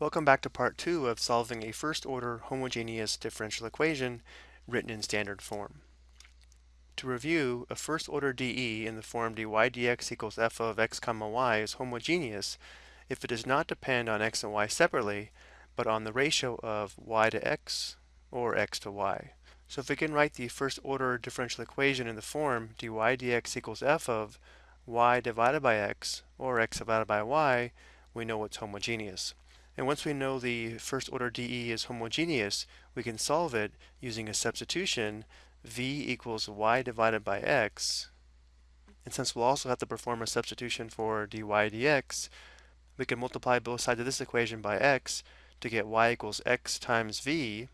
Welcome back to part two of solving a first order homogeneous differential equation written in standard form. To review, a first order dE in the form dy dx equals f of x comma y is homogeneous if it does not depend on x and y separately, but on the ratio of y to x or x to y. So if we can write the first order differential equation in the form dy dx equals f of y divided by x or x divided by y, we know it's homogeneous. And once we know the first order dE is homogeneous, we can solve it using a substitution v equals y divided by x. And since we'll also have to perform a substitution for dy dx, we can multiply both sides of this equation by x to get y equals x times v.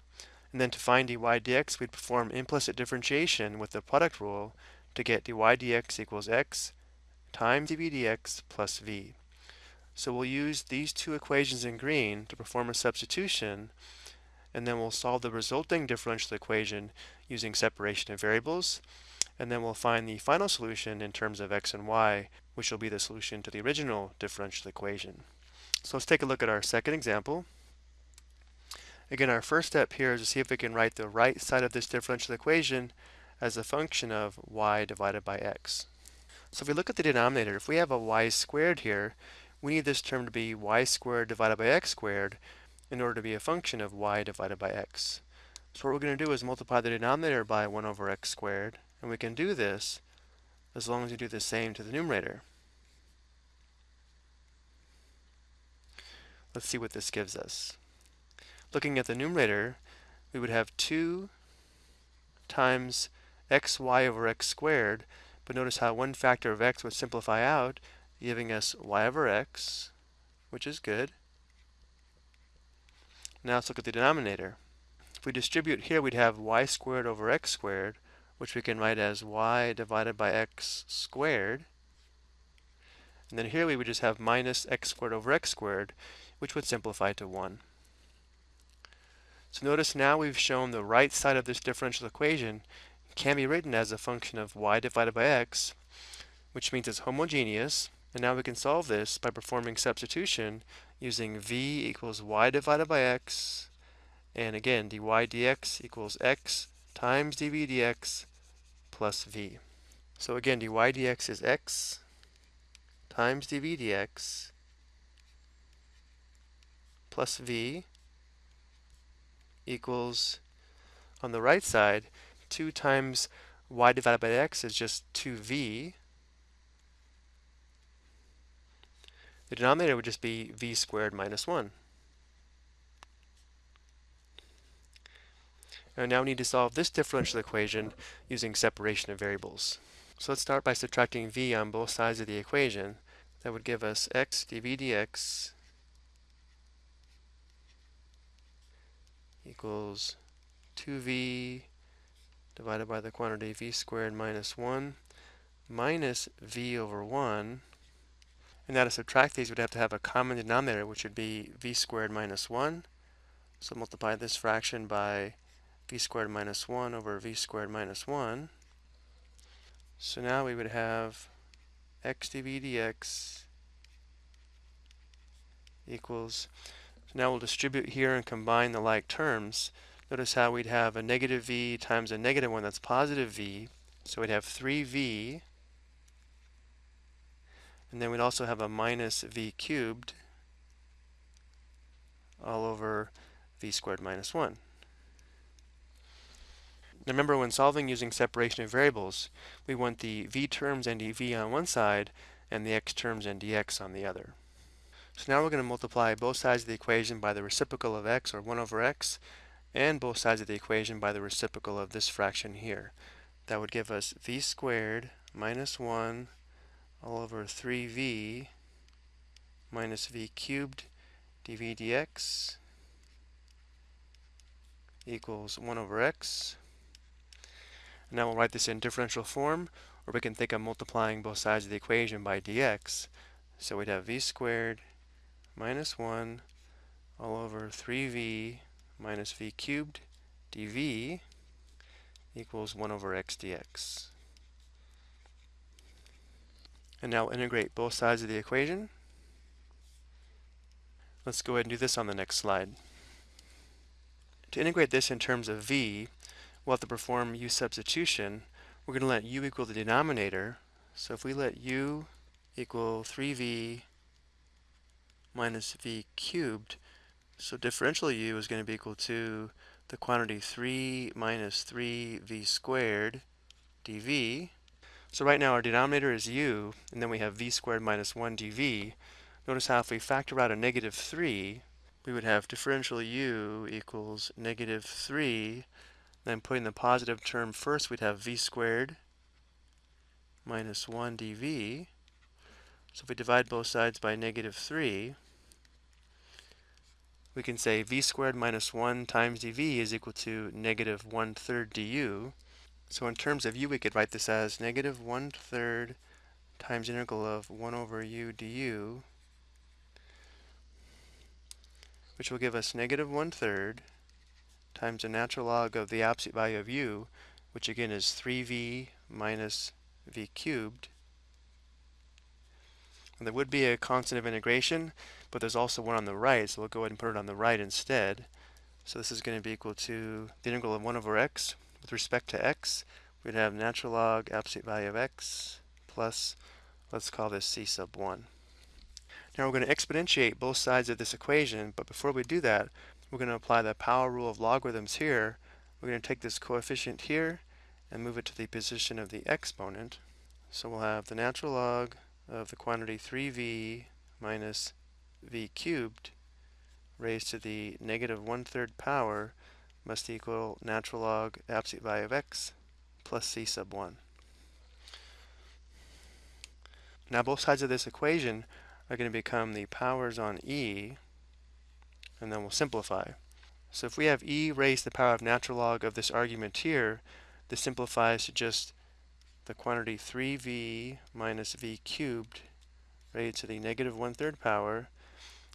And then to find dy dx, we'd perform implicit differentiation with the product rule to get dy dx equals x times dv dx plus v. So we'll use these two equations in green to perform a substitution, and then we'll solve the resulting differential equation using separation of variables, and then we'll find the final solution in terms of x and y, which will be the solution to the original differential equation. So let's take a look at our second example. Again, our first step here is to see if we can write the right side of this differential equation as a function of y divided by x. So if we look at the denominator, if we have a y squared here, we need this term to be y squared divided by x squared in order to be a function of y divided by x. So what we're going to do is multiply the denominator by 1 over x squared, and we can do this as long as we do the same to the numerator. Let's see what this gives us. Looking at the numerator, we would have 2 times xy over x squared, but notice how one factor of x would simplify out giving us y over x, which is good. Now let's look at the denominator. If we distribute here, we'd have y squared over x squared, which we can write as y divided by x squared. And then here we would just have minus x squared over x squared, which would simplify to 1. So notice now we've shown the right side of this differential equation can be written as a function of y divided by x, which means it's homogeneous, and now we can solve this by performing substitution using v equals y divided by x, and again dy dx equals x times dv dx plus v. So again, dy dx is x times dv dx plus v equals, on the right side, 2 times y divided by x is just 2v The denominator would just be v squared minus 1. And now we need to solve this differential equation using separation of variables. So let's start by subtracting v on both sides of the equation. That would give us x dv dx equals 2v divided by the quantity v squared minus 1 minus v over 1 and now to subtract these, we'd have to have a common denominator, which would be v squared minus 1. So multiply this fraction by v squared minus 1 over v squared minus 1. So now we would have x dv dx equals, so now we'll distribute here and combine the like terms. Notice how we'd have a negative v times a negative 1, that's positive v. So we'd have 3v and then we'd also have a minus v cubed all over v squared minus 1. Now remember when solving using separation of variables, we want the v terms and dv on one side and the x terms and dx on the other. So now we're going to multiply both sides of the equation by the reciprocal of x, or 1 over x, and both sides of the equation by the reciprocal of this fraction here. That would give us v squared minus 1 all over 3v minus v cubed dv dx equals 1 over x. And now we'll write this in differential form, or we can think of multiplying both sides of the equation by dx. So we'd have v squared minus 1 all over 3v minus v cubed dv equals 1 over x dx. And now we'll integrate both sides of the equation. Let's go ahead and do this on the next slide. To integrate this in terms of v, we'll have to perform u substitution. We're going to let u equal the denominator. So if we let u equal 3v minus v cubed, so differential u is going to be equal to the quantity 3 minus 3v squared dv. So right now our denominator is u, and then we have v squared minus 1 dv. Notice how if we factor out a negative 3, we would have differential u equals negative 3. Then putting the positive term first, we'd have v squared minus 1 dv. So if we divide both sides by negative 3, we can say v squared minus 1 times dv is equal to negative 1 third du. So in terms of u, we could write this as negative 1 third times integral of 1 over u du, which will give us negative 1 third times the natural log of the absolute value of u, which again is 3v minus v cubed. And there would be a constant of integration, but there's also one on the right, so we'll go ahead and put it on the right instead. So this is going to be equal to the integral of 1 over x with respect to x. We'd have natural log absolute value of x plus, let's call this c sub 1. Now we're going to exponentiate both sides of this equation, but before we do that, we're going to apply the power rule of logarithms here. We're going to take this coefficient here and move it to the position of the exponent. So we'll have the natural log of the quantity 3v minus v cubed raised to the negative one-third power must equal natural log absolute value of x plus c sub 1. Now both sides of this equation are going to become the powers on e, and then we'll simplify. So if we have e raised to the power of natural log of this argument here, this simplifies to just the quantity 3v minus v cubed raised to the negative one-third power.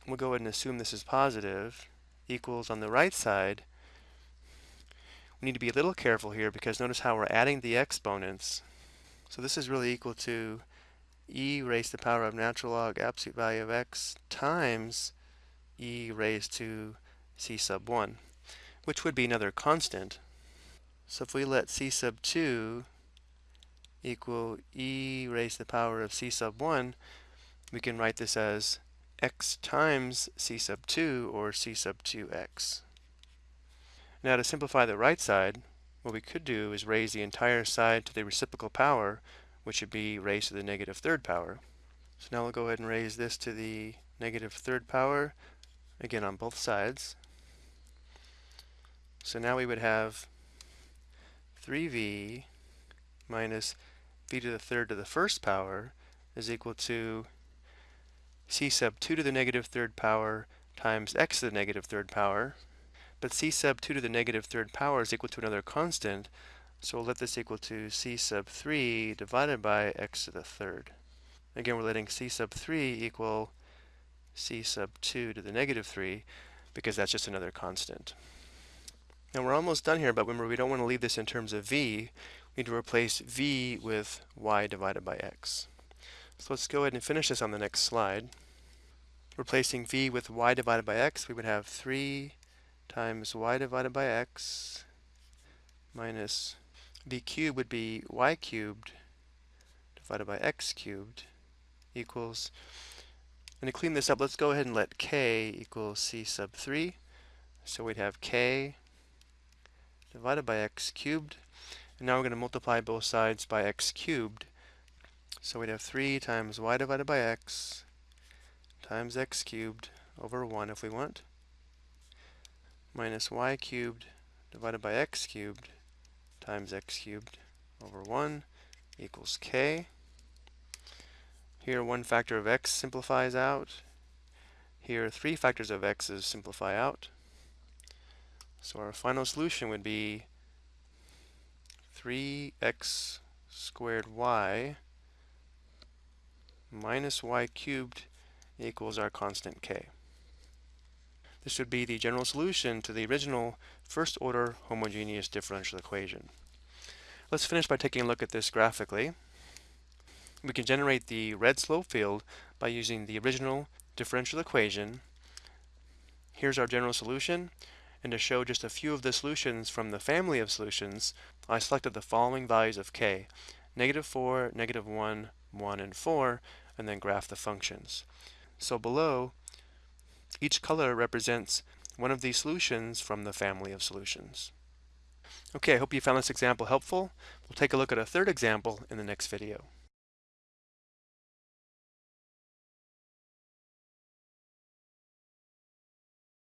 We'll go ahead and assume this is positive, equals on the right side. We need to be a little careful here because notice how we're adding the exponents. So this is really equal to e raised to the power of natural log absolute value of x times e raised to c sub 1, which would be another constant. So if we let c sub 2 equal e raised to the power of c sub 1, we can write this as x times c sub 2 or c sub 2x. Now to simplify the right side, what we could do is raise the entire side to the reciprocal power, which would be raised to the negative third power. So now we'll go ahead and raise this to the negative third power, again on both sides. So now we would have 3v minus v to the third to the first power is equal to c sub 2 to the negative third power times x to the negative third power. But c sub 2 to the negative third power is equal to another constant, so we'll let this equal to c sub 3 divided by x to the third. Again, we're letting c sub 3 equal c sub 2 to the negative 3 because that's just another constant. Now we're almost done here, but remember we don't want to leave this in terms of v we need to replace v with y divided by x. So let's go ahead and finish this on the next slide. Replacing v with y divided by x, we would have 3 times y divided by x minus v cubed would be y cubed divided by x cubed equals, and to clean this up, let's go ahead and let k equal c sub 3. So we'd have k divided by x cubed and now we're going to multiply both sides by x cubed. So we'd have 3 times y divided by x times x cubed over 1 if we want, minus y cubed divided by x cubed times x cubed over 1 equals k. Here one factor of x simplifies out. Here three factors of x's simplify out. So our final solution would be 3x squared y minus y cubed equals our constant k. This would be the general solution to the original first order homogeneous differential equation. Let's finish by taking a look at this graphically. We can generate the red slope field by using the original differential equation Here's our general solution, and to show just a few of the solutions from the family of solutions, I selected the following values of k, negative 4, negative 1, 1, and 4, and then graph the functions. So below, each color represents one of these solutions from the family of solutions. Okay, I hope you found this example helpful. We'll take a look at a third example in the next video.